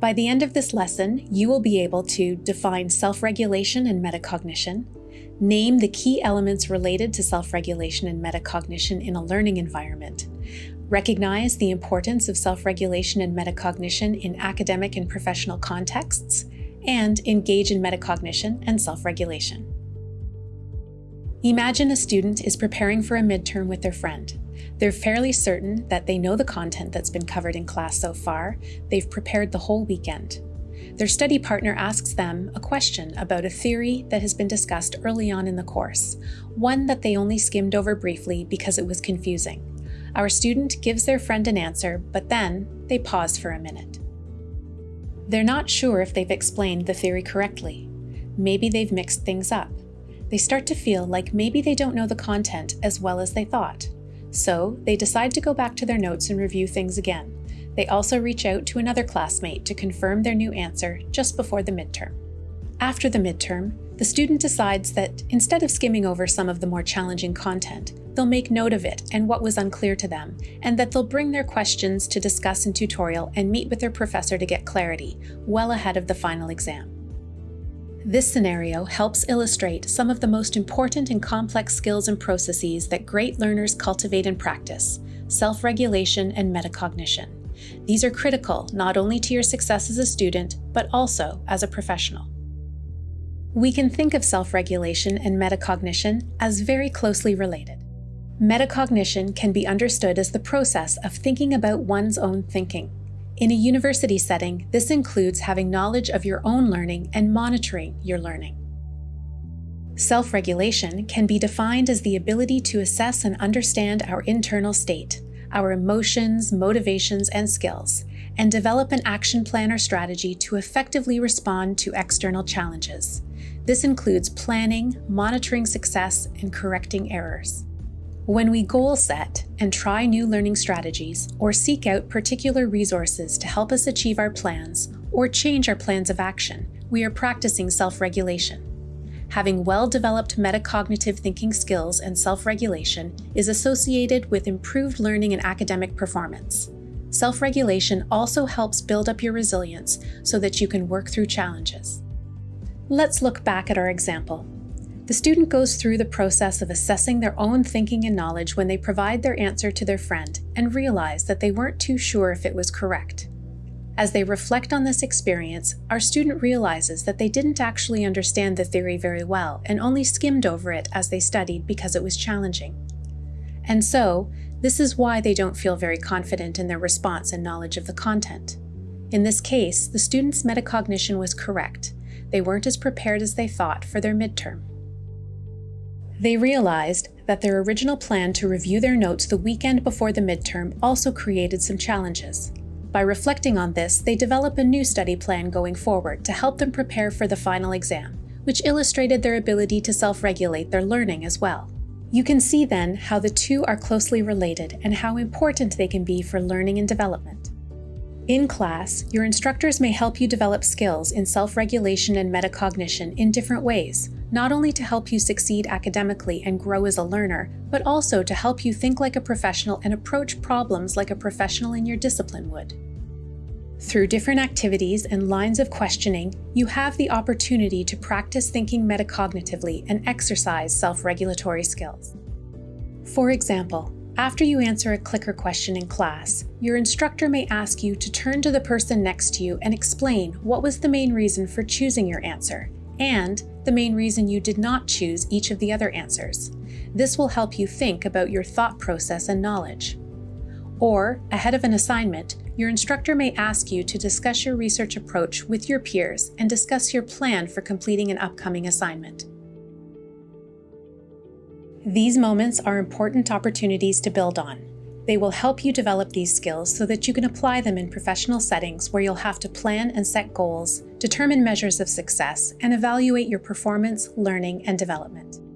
By the end of this lesson, you will be able to define self-regulation and metacognition, name the key elements related to self-regulation and metacognition in a learning environment, recognize the importance of self-regulation and metacognition in academic and professional contexts, and engage in metacognition and self-regulation. Imagine a student is preparing for a midterm with their friend. They're fairly certain that they know the content that's been covered in class so far. They've prepared the whole weekend. Their study partner asks them a question about a theory that has been discussed early on in the course, one that they only skimmed over briefly because it was confusing. Our student gives their friend an answer, but then they pause for a minute. They're not sure if they've explained the theory correctly. Maybe they've mixed things up. They start to feel like maybe they don't know the content as well as they thought. So they decide to go back to their notes and review things again. They also reach out to another classmate to confirm their new answer just before the midterm. After the midterm, the student decides that instead of skimming over some of the more challenging content, they'll make note of it and what was unclear to them, and that they'll bring their questions to discuss in tutorial and meet with their professor to get clarity, well ahead of the final exam. This scenario helps illustrate some of the most important and complex skills and processes that great learners cultivate and practice, self-regulation and metacognition. These are critical not only to your success as a student, but also as a professional. We can think of self-regulation and metacognition as very closely related. Metacognition can be understood as the process of thinking about one's own thinking. In a university setting, this includes having knowledge of your own learning and monitoring your learning. Self-regulation can be defined as the ability to assess and understand our internal state, our emotions, motivations, and skills, and develop an action plan or strategy to effectively respond to external challenges. This includes planning, monitoring success, and correcting errors. When we goal set and try new learning strategies or seek out particular resources to help us achieve our plans or change our plans of action, we are practicing self-regulation. Having well-developed metacognitive thinking skills and self-regulation is associated with improved learning and academic performance. Self-regulation also helps build up your resilience so that you can work through challenges. Let's look back at our example. The student goes through the process of assessing their own thinking and knowledge when they provide their answer to their friend and realize that they weren't too sure if it was correct. As they reflect on this experience, our student realizes that they didn't actually understand the theory very well and only skimmed over it as they studied because it was challenging. And so, this is why they don't feel very confident in their response and knowledge of the content. In this case, the student's metacognition was correct. They weren't as prepared as they thought for their midterm. They realized that their original plan to review their notes the weekend before the midterm also created some challenges. By reflecting on this, they develop a new study plan going forward to help them prepare for the final exam, which illustrated their ability to self-regulate their learning as well. You can see then how the two are closely related and how important they can be for learning and development. In class, your instructors may help you develop skills in self-regulation and metacognition in different ways, not only to help you succeed academically and grow as a learner, but also to help you think like a professional and approach problems like a professional in your discipline would. Through different activities and lines of questioning, you have the opportunity to practice thinking metacognitively and exercise self-regulatory skills. For example, after you answer a clicker question in class, your instructor may ask you to turn to the person next to you and explain what was the main reason for choosing your answer, and the main reason you did not choose each of the other answers. This will help you think about your thought process and knowledge. Or, ahead of an assignment, your instructor may ask you to discuss your research approach with your peers and discuss your plan for completing an upcoming assignment. These moments are important opportunities to build on. They will help you develop these skills so that you can apply them in professional settings where you'll have to plan and set goals, determine measures of success, and evaluate your performance, learning, and development.